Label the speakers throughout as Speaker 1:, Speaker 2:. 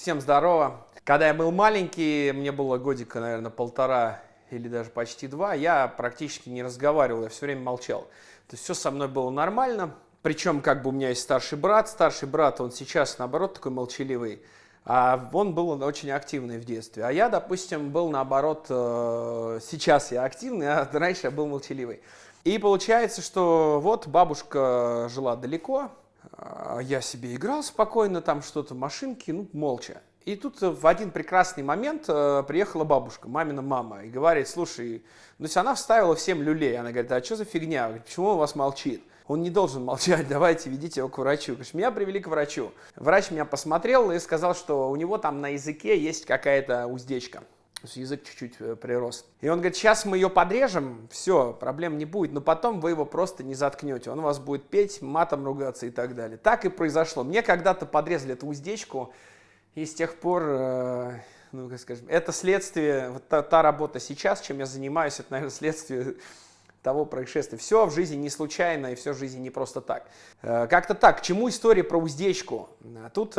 Speaker 1: Всем здорово. Когда я был маленький, мне было годика, наверное, полтора или даже почти два, я практически не разговаривал, я все время молчал. То есть все со мной было нормально. Причем как бы у меня есть старший брат. Старший брат, он сейчас, наоборот, такой молчаливый. А он был очень активный в детстве. А я, допустим, был наоборот, э, сейчас я активный, а раньше я был молчаливый. И получается, что вот бабушка жила далеко, я себе играл спокойно, там что-то, машинки, ну, молча. И тут в один прекрасный момент э, приехала бабушка, мамина мама, и говорит, слушай, ну, то она вставила всем люлей. Она говорит, а что за фигня, говорит, почему у вас молчит? Он не должен молчать, давайте ведите его к врачу. Говоришь, меня привели к врачу. Врач меня посмотрел и сказал, что у него там на языке есть какая-то уздечка. Язык чуть-чуть э, прирос. И он говорит, сейчас мы ее подрежем, все, проблем не будет, но потом вы его просто не заткнете. Он вас будет петь, матом ругаться и так далее. Так и произошло. Мне когда-то подрезали эту уздечку, и с тех пор, э, ну, как скажем, это следствие, вот та, та работа сейчас, чем я занимаюсь, это, наверное, следствие того происшествия. Все в жизни не случайно и все в жизни не просто так. Э, как-то так, к чему история про уздечку? Тут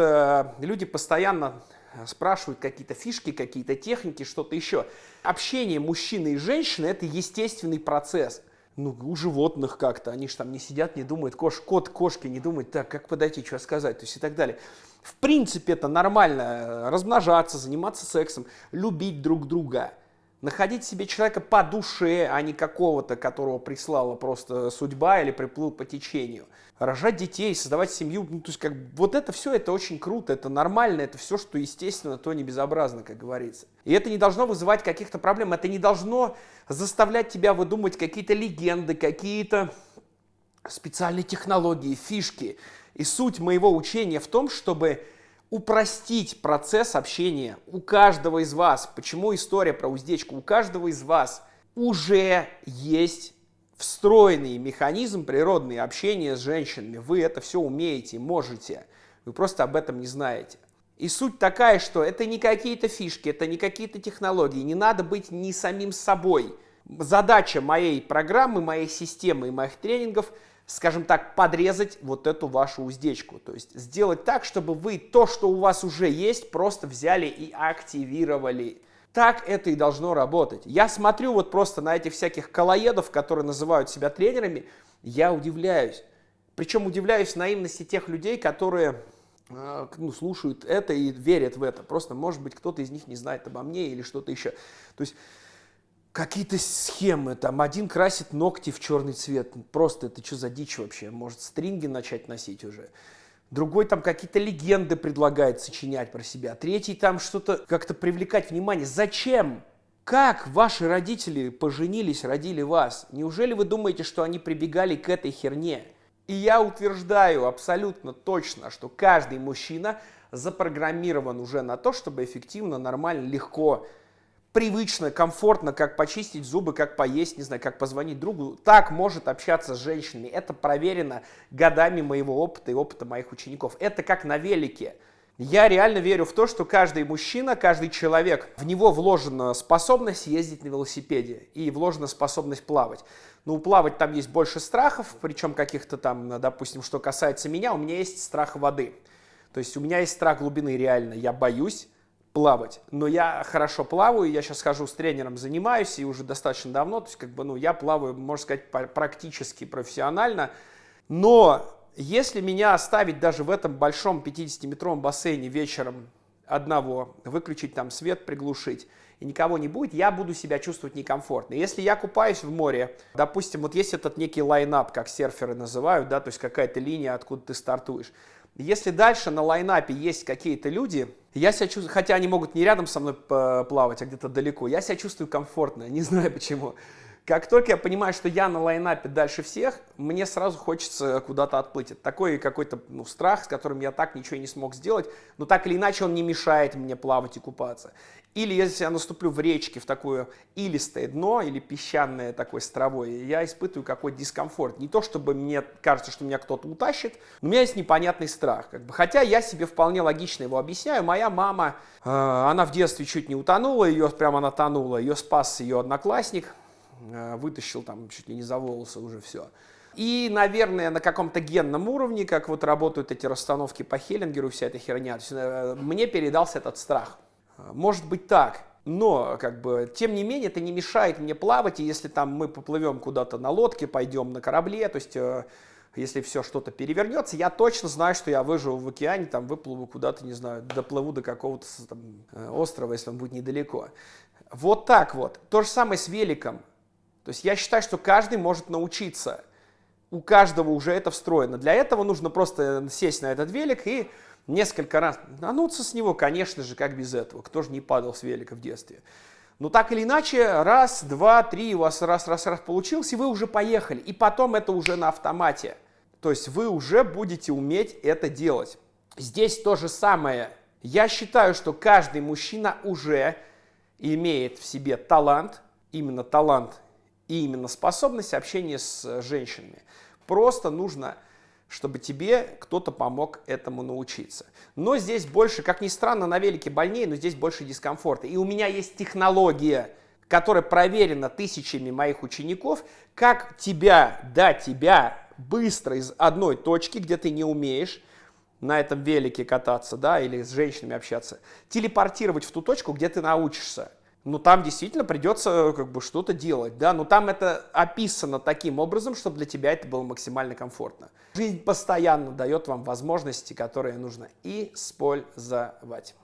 Speaker 1: люди постоянно спрашивают какие-то фишки, какие-то техники, что-то еще. Общение мужчины и женщины – это естественный процесс. Ну, у животных как-то, они же там не сидят, не думают, кош, кот, кошки не думают, так, как подойти, что сказать, то есть и так далее. В принципе, это нормально, э, размножаться, заниматься сексом, любить друг друга – находить себе человека по душе, а не какого-то, которого прислала просто судьба или приплыл по течению. Рожать детей, создавать семью, ну, то есть как вот это все, это очень круто, это нормально, это все, что естественно, то не безобразно, как говорится. И это не должно вызывать каких-то проблем, это не должно заставлять тебя выдумывать какие-то легенды, какие-то специальные технологии, фишки. И суть моего учения в том, чтобы упростить процесс общения у каждого из вас. Почему история про уздечку? У каждого из вас уже есть встроенный механизм природный общения с женщинами. Вы это все умеете, можете. Вы просто об этом не знаете. И суть такая, что это не какие-то фишки, это не какие-то технологии. Не надо быть ни самим собой. Задача моей программы, моей системы и моих тренингов – скажем так, подрезать вот эту вашу уздечку. То есть сделать так, чтобы вы то, что у вас уже есть, просто взяли и активировали. Так это и должно работать. Я смотрю вот просто на этих всяких колоедов, которые называют себя тренерами, я удивляюсь. Причем удивляюсь наивности тех людей, которые э, ну, слушают это и верят в это. Просто, может быть, кто-то из них не знает обо мне или что-то еще. То есть какие-то схемы, там один красит ногти в черный цвет, просто это что за дичь вообще, может стринги начать носить уже. Другой там какие-то легенды предлагает сочинять про себя. Третий там что-то как-то привлекать внимание. Зачем? Как ваши родители поженились, родили вас? Неужели вы думаете, что они прибегали к этой херне? И я утверждаю абсолютно точно, что каждый мужчина запрограммирован уже на то, чтобы эффективно, нормально, легко привычно, комфортно, как почистить зубы, как поесть, не знаю, как позвонить другу, так может общаться с женщинами. Это проверено годами моего опыта и опыта моих учеников. Это как на велике. Я реально верю в то, что каждый мужчина, каждый человек, в него вложена способность ездить на велосипеде и вложена способность плавать. Ну, плавать там есть больше страхов, причем каких-то там, допустим, что касается меня, у меня есть страх воды. То есть у меня есть страх глубины реально, я боюсь, плавать. Но я хорошо плаваю, я сейчас хожу с тренером, занимаюсь, и уже достаточно давно, то есть как бы, ну, я плаваю, можно сказать, практически профессионально. Но если меня оставить даже в этом большом 50-метровом бассейне вечером одного, выключить там свет, приглушить, и никого не будет, я буду себя чувствовать некомфортно. Если я купаюсь в море, допустим, вот есть этот некий лайнап, как серферы называют, да, то есть какая-то линия, откуда ты стартуешь. Если дальше на лайнапе есть какие-то люди, я себя чувствую, хотя они могут не рядом со мной плавать, а где-то далеко, я себя чувствую комфортно, не знаю почему. Как только я понимаю, что я на лайнапе дальше всех, мне сразу хочется куда-то отплыть. Это такой какой-то ну, страх, с которым я так ничего не смог сделать, но так или иначе он не мешает мне плавать и купаться. Или если я наступлю в речке, в такое илистое дно или песчаное такое стровое, я испытываю какой-то дискомфорт. Не то, чтобы мне кажется, что меня кто-то утащит, но у меня есть непонятный страх. Как бы. Хотя я себе вполне логично его объясняю. Моя мама, э, она в детстве чуть не утонула, ее прямо она тонула, ее спас ее одноклассник, вытащил там чуть ли не за волосы уже все. И, наверное, на каком-то генном уровне, как вот работают эти расстановки по Хеллингеру, вся эта херня, э, мне передался этот страх. Может быть так, но, как бы, тем не менее, это не мешает мне плавать, и если там мы поплывем куда-то на лодке, пойдем на корабле, то есть, э, если все что-то перевернется, я точно знаю, что я выживу в океане, там выплыву куда-то, не знаю, доплыву до какого-то э, острова, если он будет недалеко. Вот так вот. То же самое с великом. То есть я считаю, что каждый может научиться. У каждого уже это встроено. Для этого нужно просто сесть на этот велик и несколько раз нануться с него, конечно же, как без этого. Кто же не падал с велика в детстве? Но так или иначе, раз, два, три, у вас раз, раз, раз получилось, и вы уже поехали. И потом это уже на автомате. То есть вы уже будете уметь это делать. Здесь то же самое. Я считаю, что каждый мужчина уже имеет в себе талант, именно талант и именно способность общения с женщинами. Просто нужно чтобы тебе кто-то помог этому научиться. Но здесь больше, как ни странно, на велике больнее, но здесь больше дискомфорта. И у меня есть технология, которая проверена тысячами моих учеников, как тебя, да, тебя быстро из одной точки, где ты не умеешь, на этом велике кататься, да, или с женщинами общаться, телепортировать в ту точку, где ты научишься ну там действительно придется как бы что-то делать, да, но там это описано таким образом, чтобы для тебя это было максимально комфортно. Жизнь постоянно дает вам возможности, которые нужно использовать.